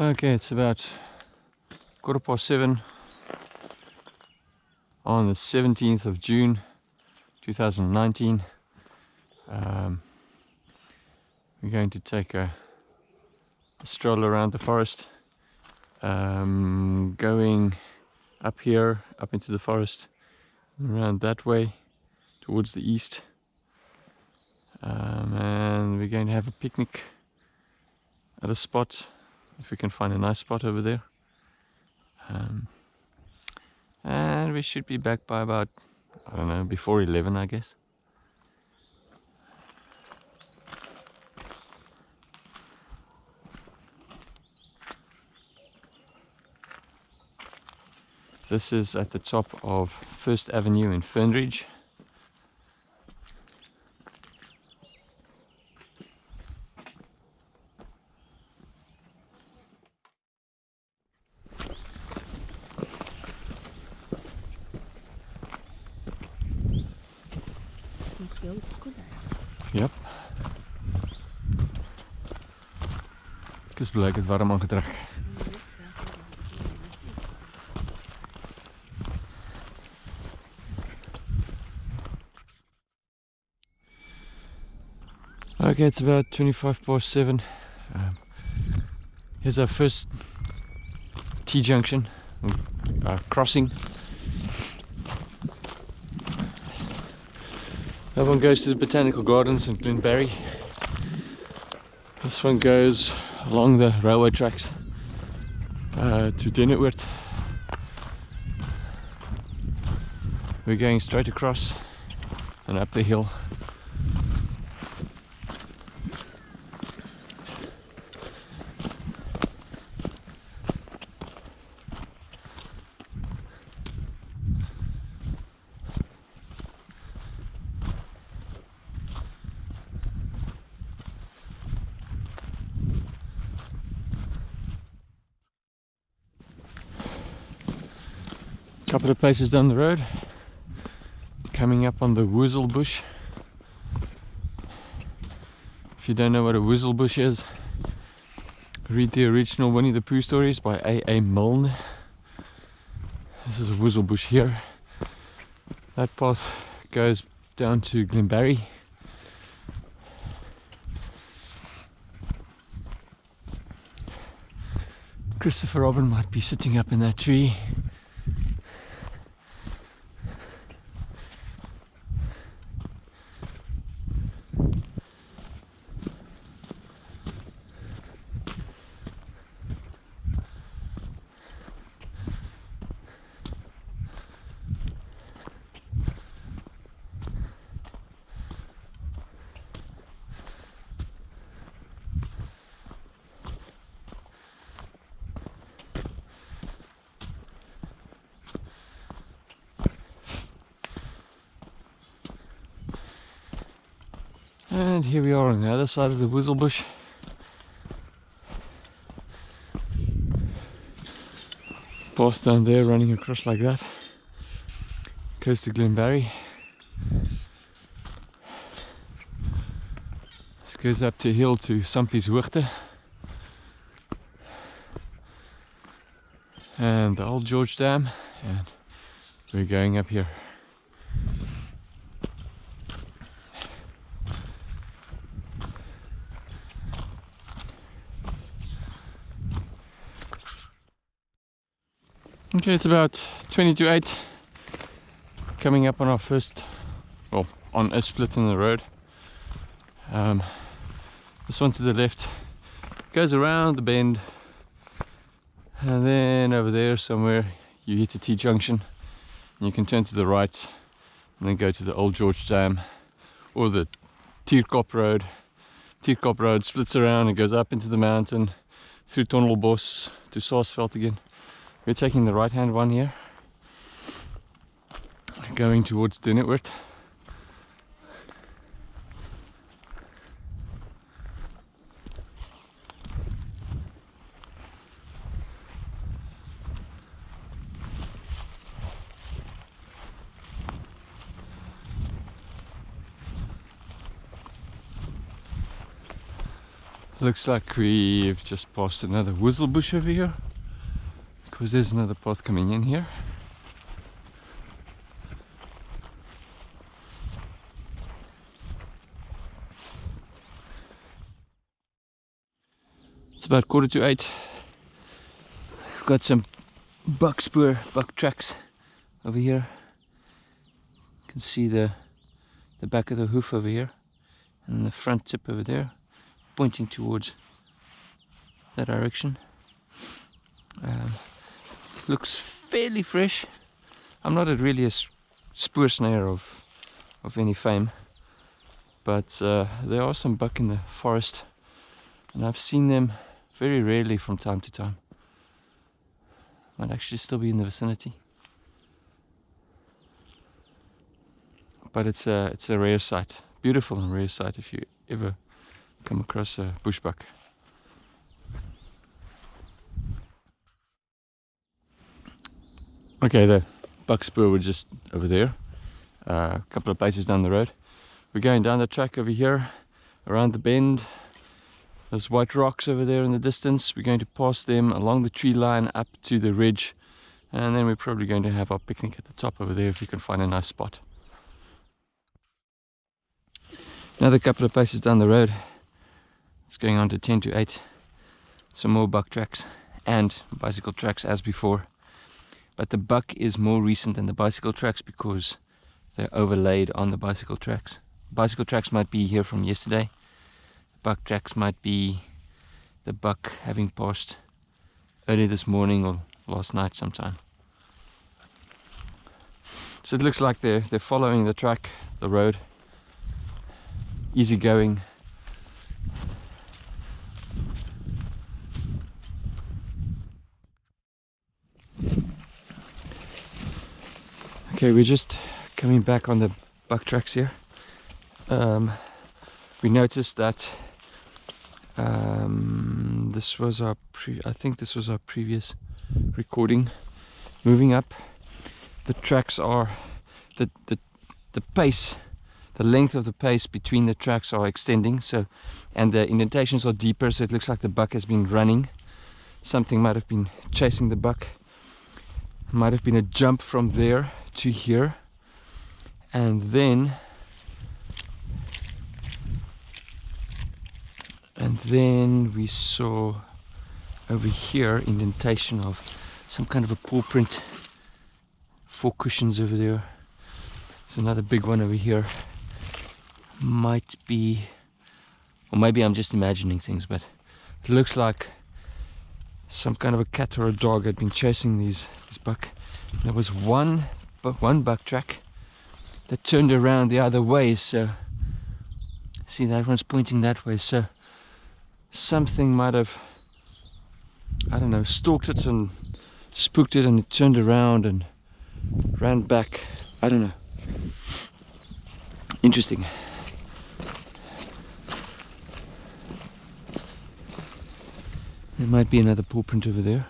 Okay, it's about quarter past seven on the 17th of June 2019. Um, we're going to take a, a stroll around the forest, um, going up here, up into the forest, around that way towards the east. Um, and we're going to have a picnic at a spot if we can find a nice spot over there. Um, and we should be back by about I don't know before 11 I guess. This is at the top of First Avenue in Fernridge is het warm aangetrek. Okay, it's about 25 past 7. Um, here's our first T-junction, uh, crossing. That one goes to the Botanical Gardens in Glenbarry. This one goes along the railway tracks uh, to Denneoord. We're going straight across and up the hill couple of places down the road. Coming up on the Woozle bush. If you don't know what a Woozle bush is read the original Winnie the Pooh stories by A.A. Milne. This is a Woezel bush here. That path goes down to Glenbarry Christopher Robin might be sitting up in that tree And here we are on the other side of the Woozle bush. Path down there running across like that. Goes to Glenbarry. This goes up to hill to Sampieshoogte. And the old George Dam. And we're going up here. Okay, it's about 20 to 8 coming up on our first, well, on a split in the road. Um, this one to the left goes around the bend and then over there somewhere you hit the T-junction and you can turn to the right and then go to the Old George Dam or the Tierkop Road. Tierkop Road splits around and goes up into the mountain through Tondelbos to Saasveld again. We're taking the right hand one here. Going towards Dinnetwart. Looks like we've just passed another whistlebush over here because there's another path coming in here. It's about quarter to eight. We've got some buck spoor, buck tracks over here. You can see the the back of the hoof over here and the front tip over there pointing towards that direction. Um, looks fairly fresh. I'm not really a spoorsnyer of of any fame, but uh, there are some buck in the forest, and I've seen them very rarely from time to time. Might actually still be in the vicinity. But it's a it's a rare sight, beautiful and rare sight if you ever come across a bushbuck. Okay, the buck spoor were just over there, uh, a couple of places down the road. We're going down the track over here, around the bend. Those white rocks over there in the distance, we're going to pass them along the tree line up to the ridge. And then we're probably going to have our picnic at the top over there if we can find a nice spot. Another couple of places down the road. It's going on to 10 to 8. Some more buck tracks and bicycle tracks as before but the buck is more recent than the bicycle tracks because they're overlaid on the bicycle tracks. Bicycle tracks might be here from yesterday. Buck tracks might be the buck having passed early this morning or last night sometime. So it looks like they're they're following the track the road. Easy going Okay, we're just coming back on the buck tracks here. Um, we noticed that um, this was our pre I think this was our previous recording. Moving up, the tracks are the the the pace, the length of the pace between the tracks are extending. So, and the indentations are deeper. So it looks like the buck has been running. Something might have been chasing the buck. Might have been a jump from there to here. And then and then we saw over here indentation of some kind of a paw print four cushions over there. There's another big one over here. Might be or maybe I'm just imagining things but it looks like some kind of a cat or a dog had been chasing these this buck. There was one but one buck track that turned around the other way so see that one's pointing that way so something might have I don't know stalked it and spooked it and it turned around and ran back. I don't know. Interesting. There might be another paw print over there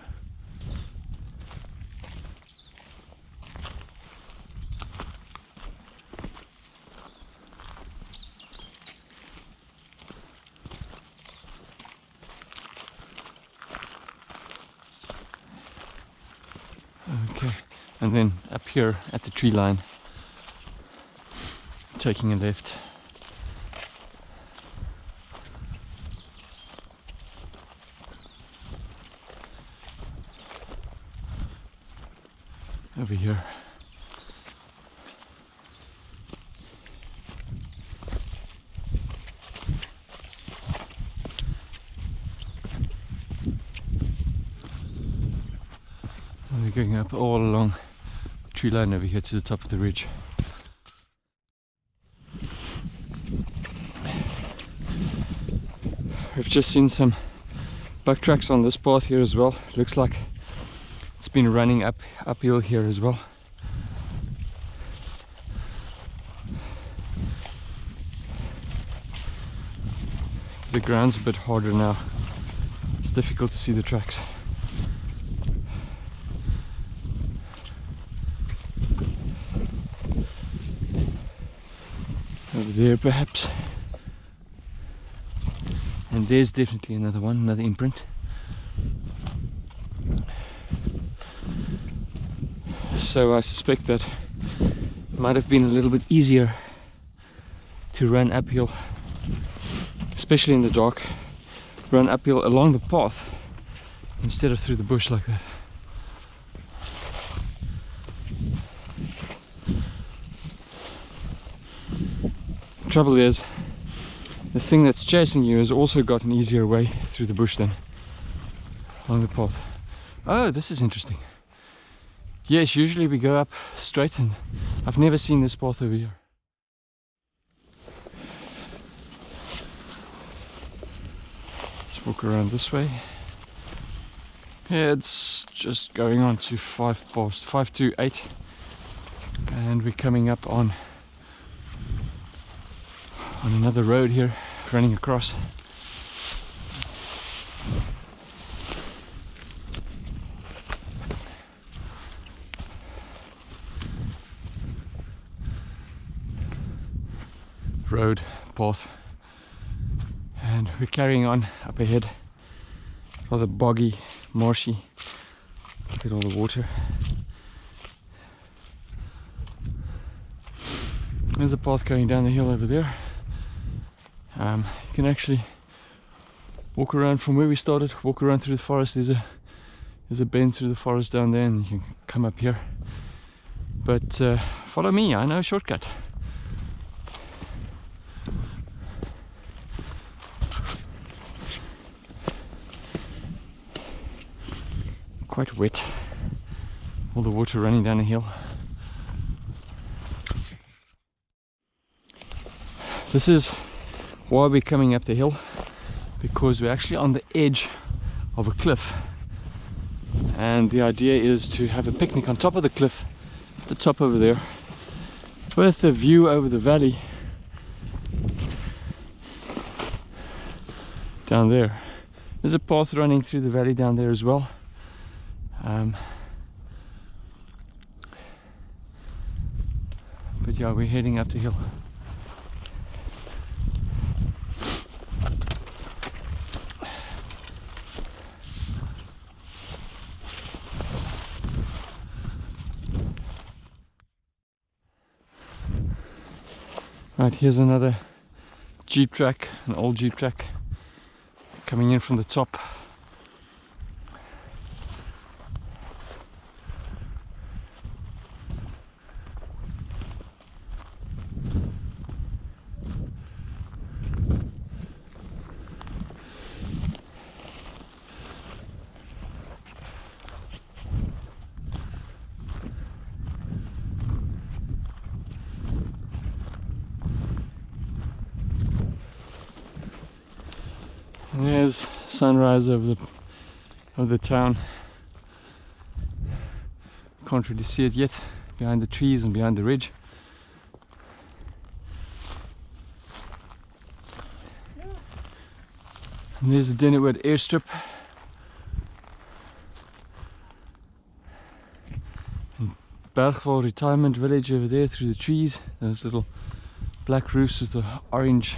and then up here at the tree line taking a left over here we're going up all along tree line over here to the top of the ridge. We've just seen some buck tracks on this path here as well. looks like it's been running up uphill here as well. The ground's a bit harder now. It's difficult to see the tracks. Over there perhaps. And there's definitely another one another imprint. So I suspect that it might have been a little bit easier to run uphill especially in the dark run uphill along the path instead of through the bush like that trouble is the thing that's chasing you has also got an easier way through the bush than along the path. Oh this is interesting. Yes usually we go up straight and I've never seen this path over here. Let's walk around this way. Yeah, it's just going on to five past five to eight. And we're coming up on on another road here running across. Road path and we're carrying on up ahead. Rather boggy marshy look at all the water. There's a path going down the hill over there um, you can actually walk around from where we started walk around through the forest. There's a there's a bend through the forest down there and you can come up here. But uh, follow me I know a shortcut. Quite wet. All the water running down the hill. This is why are we're coming up the hill? Because we're actually on the edge of a cliff. And the idea is to have a picnic on top of the cliff the top over there. With a view over the valley. Down there. There's a path running through the valley down there as well. Um, but yeah we're heading up the hill Right, here's another Jeep track, an old Jeep track coming in from the top. And there's over the of the town. Can't really see it yet behind the trees and behind the ridge. And there's the Denneoord airstrip. And Bergval retirement village over there through the trees. Those little black roofs with the orange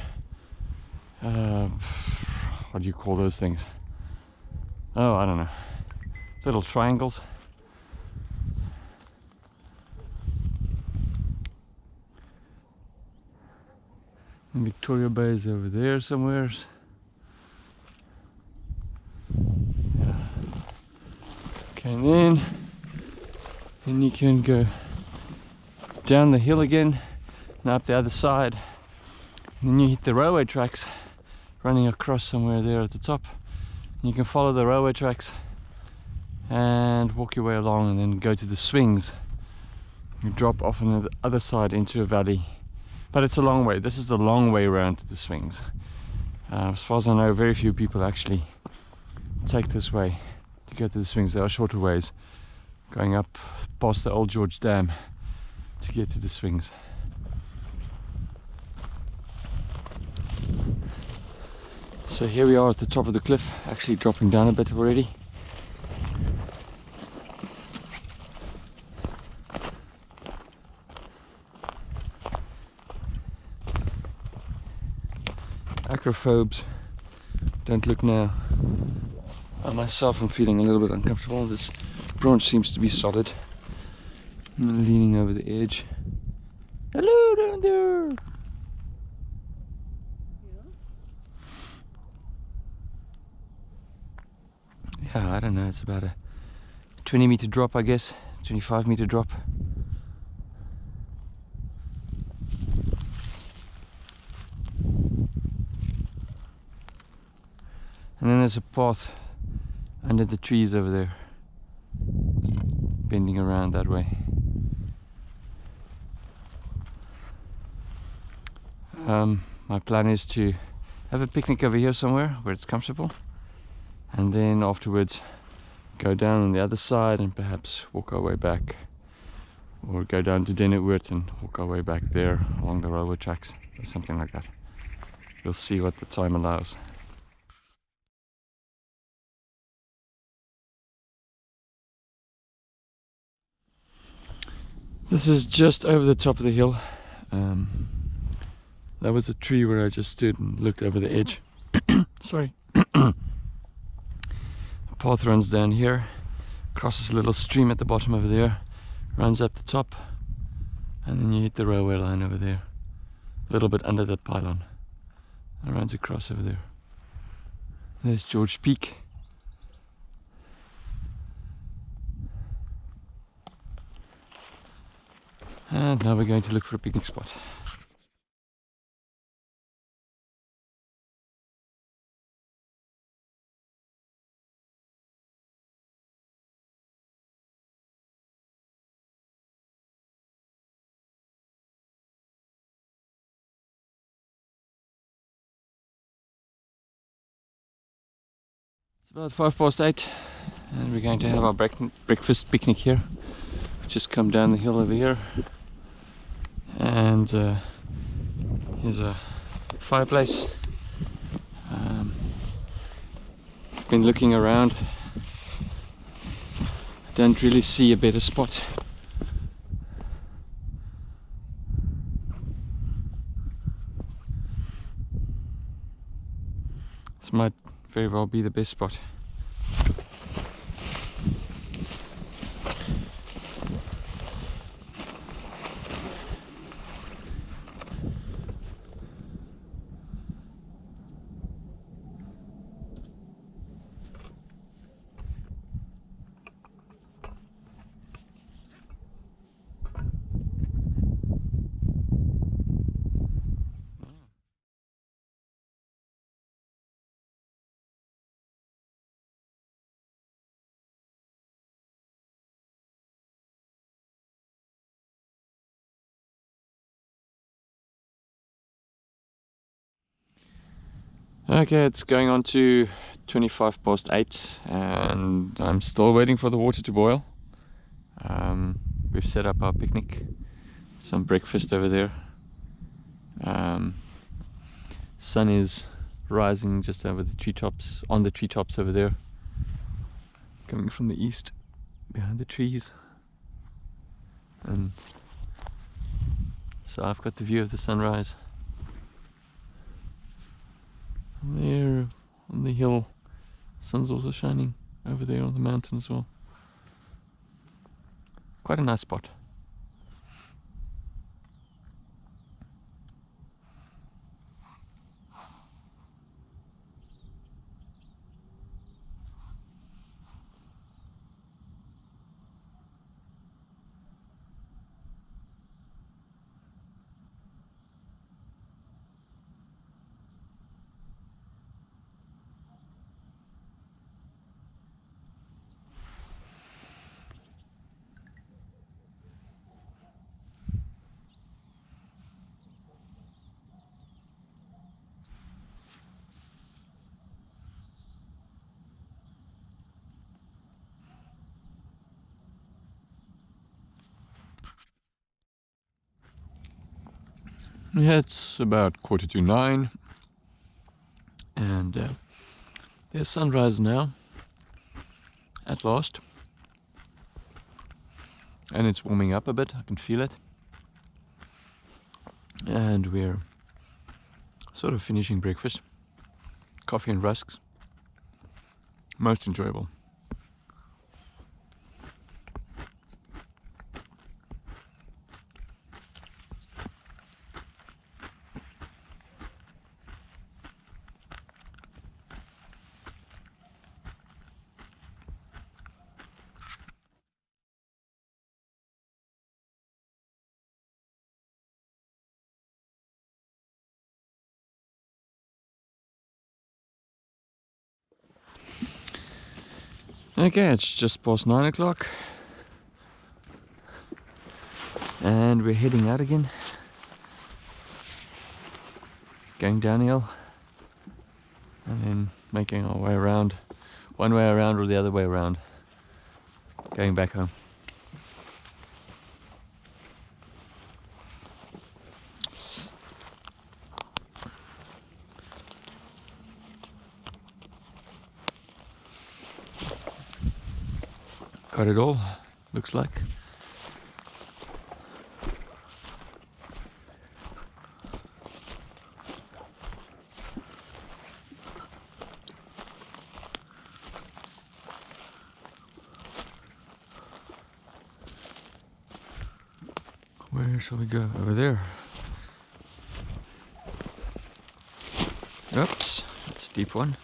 uh, what do you call those things? Oh, I don't know. Little triangles. And Victoria Bay is over there somewhere. Yeah. Okay, and then, then you can go down the hill again and up the other side. And then you hit the railway tracks running across somewhere there at the top. You can follow the railway tracks and walk your way along and then go to the swings. You drop off on the other side into a valley. But it's a long way. This is the long way around to the swings. Uh, as far as I know, very few people actually take this way to go to the swings. There are shorter ways going up past the old George Dam to get to the swings. So here we are at the top of the cliff, actually dropping down a bit already. Acrophobes Don't look now. I myself am feeling a little bit uncomfortable. This branch seems to be solid. I'm leaning over the edge. Hello down there! Yeah, I don't know, it's about a 20 meter drop, I guess, 25 meter drop. And then there's a path under the trees over there, bending around that way. Um, my plan is to have a picnic over here somewhere where it's comfortable and then afterwards go down on the other side and perhaps walk our way back or go down to Denneoord and walk our way back there along the railway tracks or something like that. We'll see what the time allows. This is just over the top of the hill. Um, that was a tree where I just stood and looked over the edge. Sorry. path runs down here, crosses a little stream at the bottom over there, runs up the top, and then you hit the railway line over there, a little bit under that pylon, and runs across over there. There's George Peak. And now we're going to look for a picnic spot. About five past eight and we're going to have our breakfast picnic here. We've just come down the hill over here and uh, here's a fireplace. Um, I've been looking around. Don't really see a better spot. This might very well be the best spot Okay, it's going on to 25 past 8 and I'm still waiting for the water to boil. Um, we've set up our picnic, some breakfast over there. Um, sun is rising just over the treetops, on the treetops over there. Coming from the east, behind the trees. And so I've got the view of the sunrise. There on the hill, sun's also shining over there on the mountain as well. Quite a nice spot. Yeah, it's about quarter to nine and uh, there's sunrise now at last and it's warming up a bit, I can feel it and we're sort of finishing breakfast coffee and rusks. Most enjoyable. Okay, it's just past nine o'clock. And we're heading out again. Going downhill. And then making our way around. One way around or the other way around. Going back home got it all looks like Where shall we go? Over there. Oops, that's a deep one.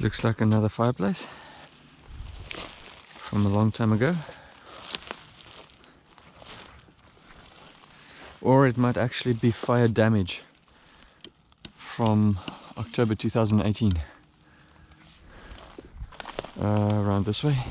Looks like another fireplace from a long time ago. Or it might actually be fire damage from October 2018. Uh, around this way.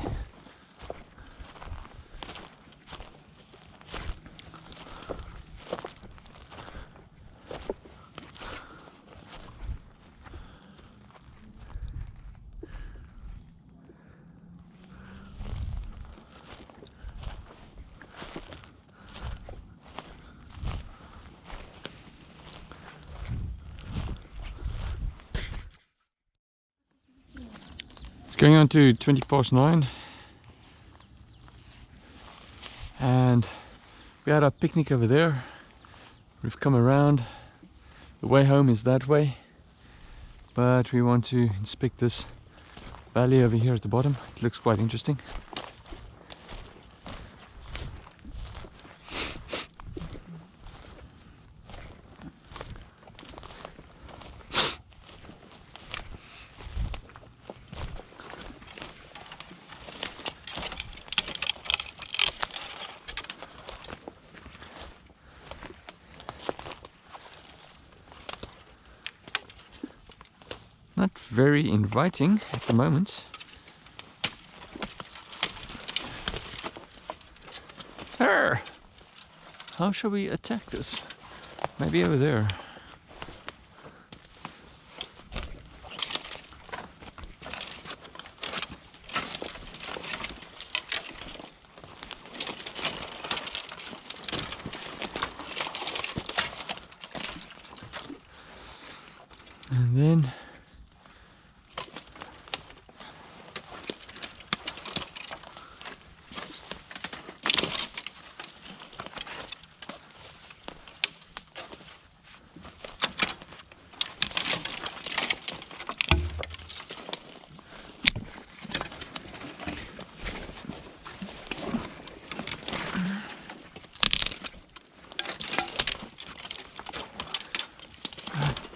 Going on to 20 past 9 and we had our picnic over there. We've come around. The way home is that way. But we want to inspect this valley over here at the bottom. It looks quite interesting Not very inviting at the moment. Arr! How shall we attack this? Maybe over there. And then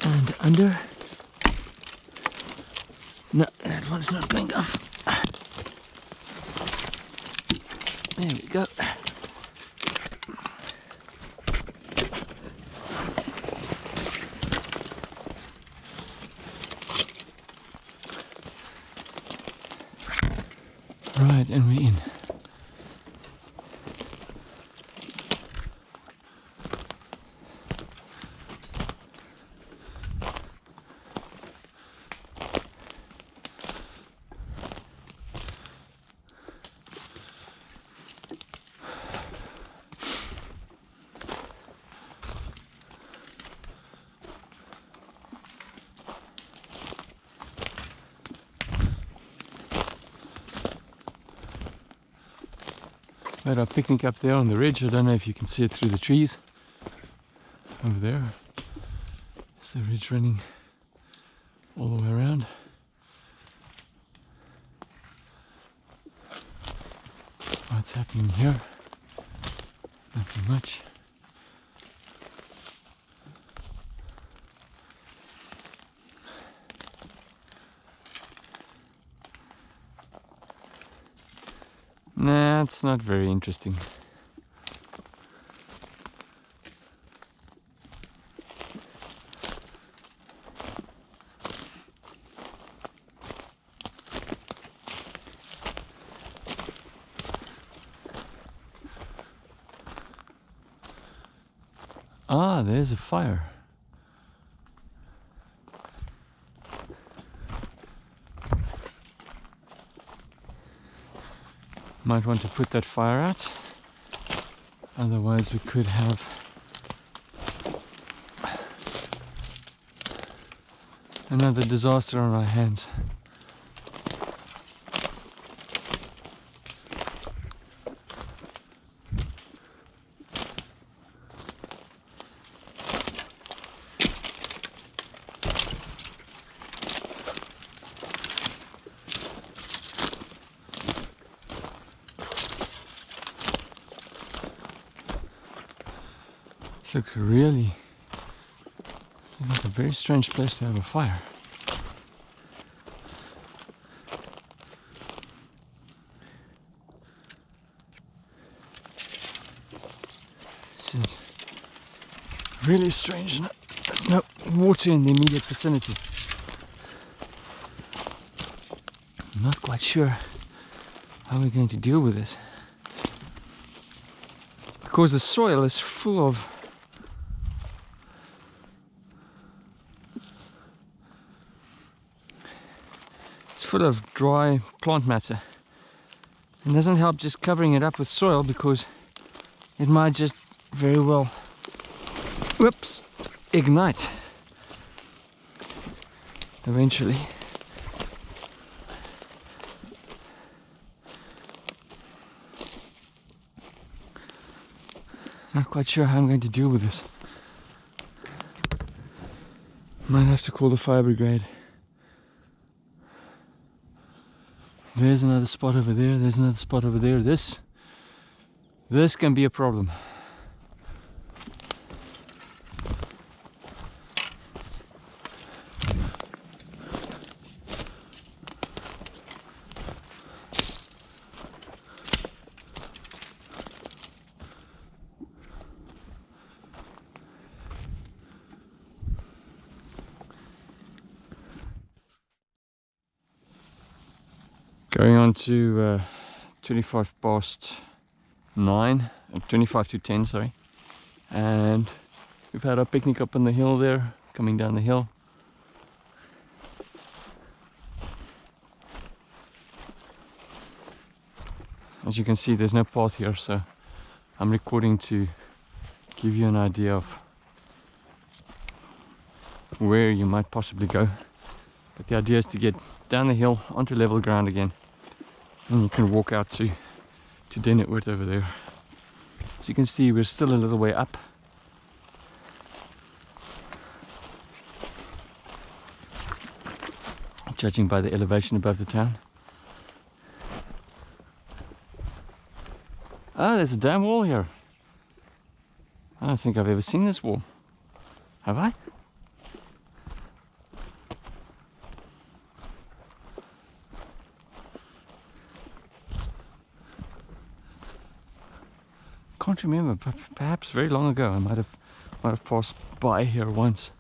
and under. No, that one's not going off. There we go. Right, and we're in. Made our picnic up there on the ridge. I don't know if you can see it through the trees. Over there. Is the ridge running all the way around. What's happening here? Nothing much. Nah, it's not very interesting. Ah, there's a fire. Might want to put that fire out. Otherwise we could have another disaster on our hands. This looks really like a strange place to have a fire. Really strange. There's no water in the immediate vicinity. I'm not quite sure how we're going to deal with this. Because the soil is full of it's full of dry plant matter. It doesn't help just covering it up with soil because it might just very well whoops ignite eventually. Not quite sure how I'm going to deal with this. Might have to call the fire brigade. There's another spot over there, there's another spot over there. This, this can be a problem. Going on to uh, 25 past 9, uh, 25 to 10, sorry. And we've had our picnic up on the hill there, coming down the hill. As you can see, there's no path here, so I'm recording to give you an idea of where you might possibly go. But the idea is to get down the hill onto level ground again and you can walk out to to Denneoord over there. As you can see we're still a little way up. Judging by the elevation above the town. Ah there's a dam wall here. I don't think I've ever seen this wall. Have I? remember, but perhaps very long ago I might have, might have passed by here once.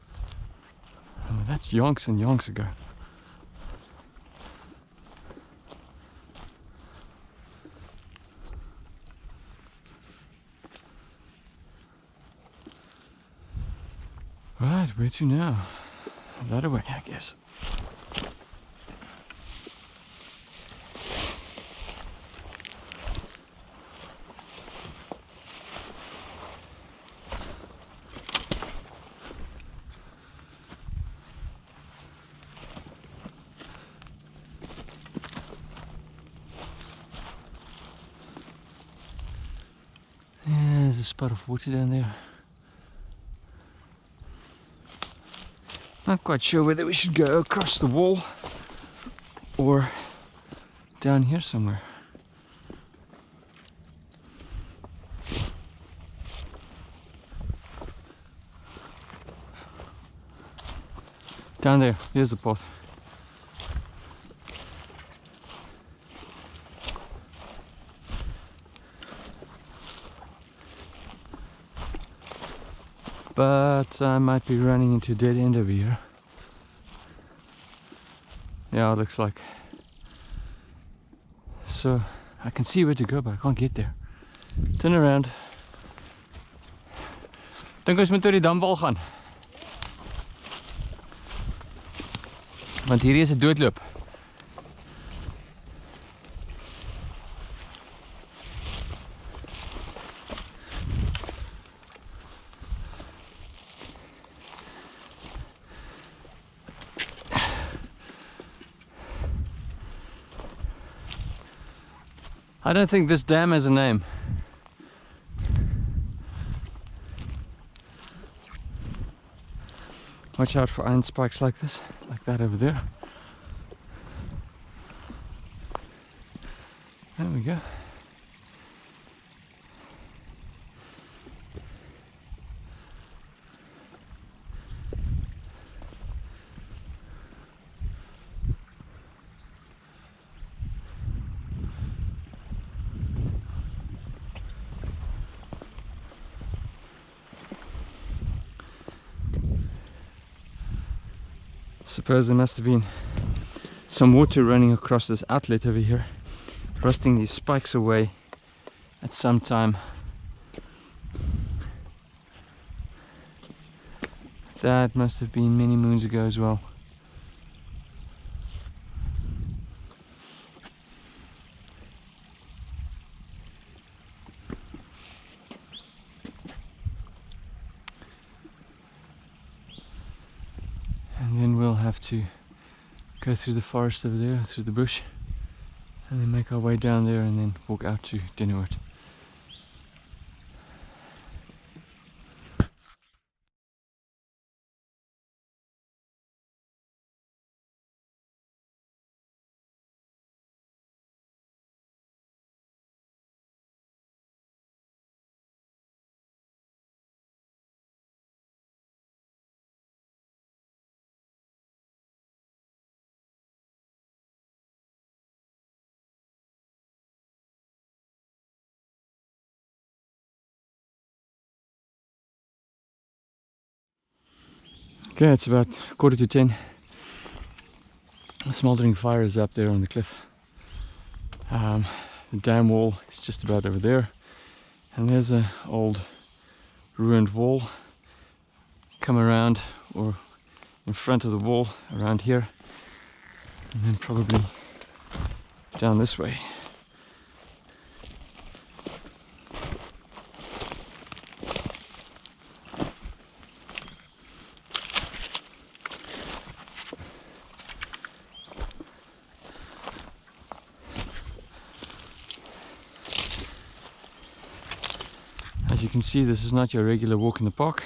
I mean, that's yonks and yonks ago. Right, where to now? That away, I guess. A spot of water down there. Not quite sure whether we should go across the wall or down here somewhere. Down there, there's the path. But I might be running into dead end over here. Yeah, it looks like. So I can see where to go, but I can't get there. Turn around. Dink ons moet oor die damwal gaan. Want hierdie is 'n doodloop. I don't think this dam has a name. Watch out for iron spikes like this, like that over there. There we go. Suppose there must have been some water running across this outlet over here, rusting these spikes away at some time. That must have been many moons ago as well. and then we'll have to go through the forest over there, through the bush, and then make our way down there and then walk out to Denneoord. Okay, it's about quarter to ten. A smoldering fire is up there on the cliff. Um, the dam wall is just about over there. And there's a old ruined wall. Come around or in front of the wall around here. And then probably down this way. As you can see, this is not your regular walk in the park.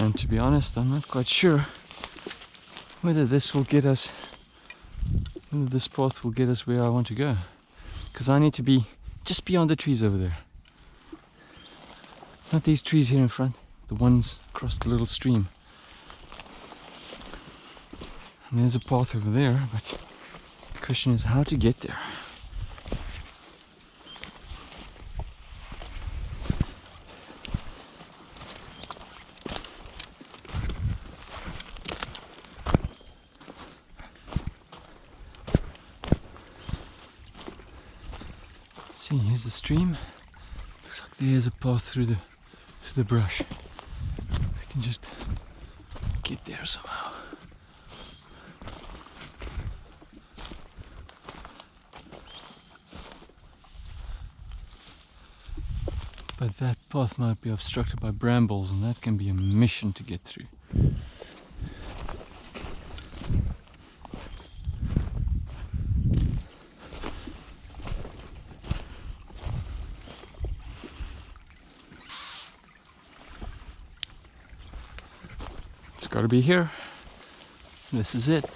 And to be honest, I'm not quite sure whether this will get us, whether this path will get us where I want to go. Because I need to be just beyond the trees over there. Not these trees here in front, the ones across the little stream. And there's a path over there, but the question is how to get there. See, here's the stream. Looks like there's a path through the through the brush. I can just get there somehow. But that path might be obstructed by brambles and that can be a mission to get through. It's got to be here. This is it.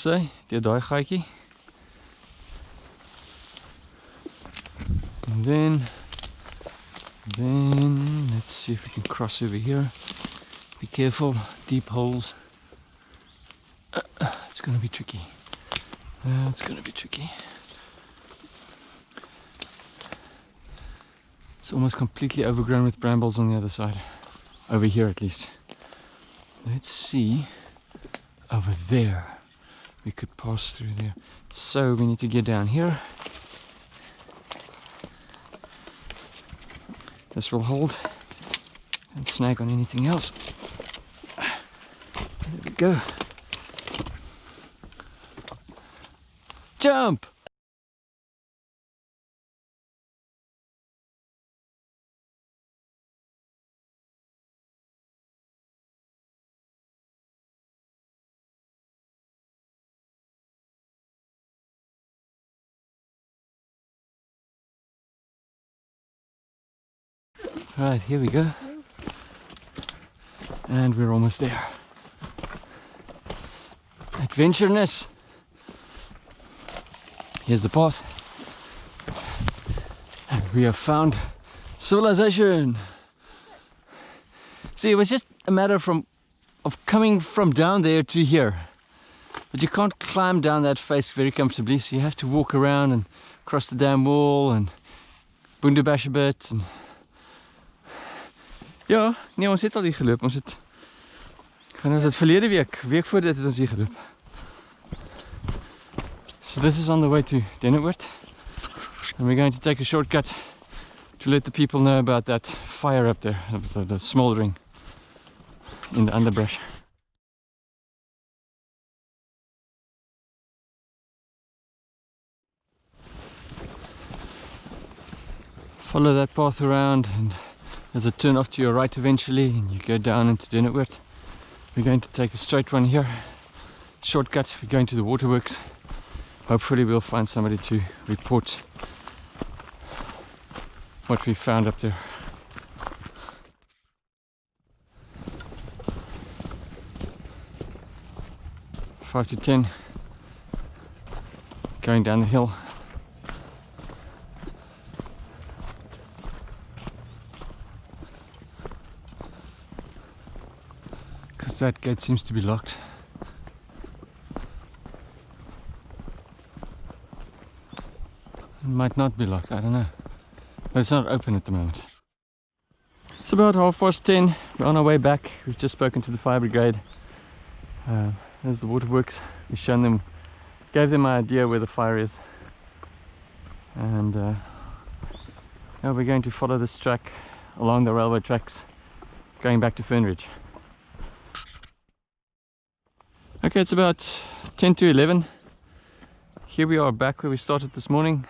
Sê, deur daai gaatjie. And then then let's see if we can cross over here. Be careful, deep holes. Uh, it's going to be tricky. Uh, it's going to be tricky. It's almost completely overgrown with brambles on the other side. Over here at least. Let's see over there we could pass through there. So we need to get down here. This will hold and snag on anything else. There we go. Jump Right, here we go. And we're almost there. Adventureness. Here's the path. And we have found civilization. See, it was just a matter from of coming from down there to here. But you can't climb down that face very comfortably, so you have to walk around and cross the dam wall and bundu-bash a bit and Ja, nee, ons het al hier geloop. Ons het gaan ons het verlede week, week voor dit het ons hier. So this is on the way to Dennewoord. And we're going to take a shortcut to let the people know about that fire up there, the, the smoldering in the underbrush. Follow that path around and there's a turn off to your right eventually and you go down into Denneoord. We're going to take the straight one here. Shortcut, we're going to the waterworks. Hopefully we'll find somebody to report what we found up there. Five to ten going down the hill that gate seems to be locked. It might not be locked, I don't know. But it's not open at the moment. It's about half past 10. We're on our way back. We've just spoken to the fire brigade. Uh, there's the waterworks. We've shown them, gave them an idea where the fire is. And uh, now we're going to follow this track along the railway tracks going back to Fernridge. Okay, it's about 10 to 11. Here we are back where we started this morning.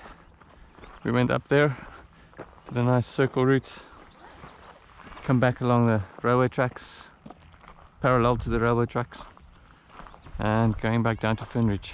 We went up there, did a nice circle route, come back along the railway tracks, parallel to the railway tracks, and going back down to Fernridge.